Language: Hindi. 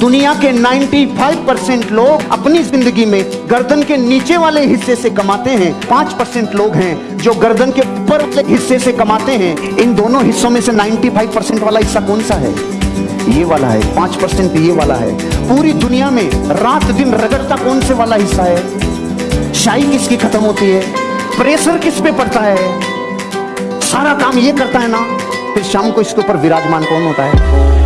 दुनिया के 95 परसेंट लोग अपनी ज़िंदगी में गर्दन के नीचे वाले हिस्से से कमाते हैं। पाँच परसेंट लोग हैं जो गर्दन के ऊपर वाले हिस्से से कमाते हैं। इन दोनों हिस्सों में से 95 परसेंट वाला हिस्सा कौन सा है? ये वाला है, पाँच परसेंट ये वाला है। पूरी दुनिया में रात दिन रगड़ता कौन से वाला हिस्सा है? शाही किसकी खत्म होती है? प्रेशर किस पे पड़ता है? सारा काम ये करता है ना? फिर शाम को इसके ऊपर विराजमान कौन होता है?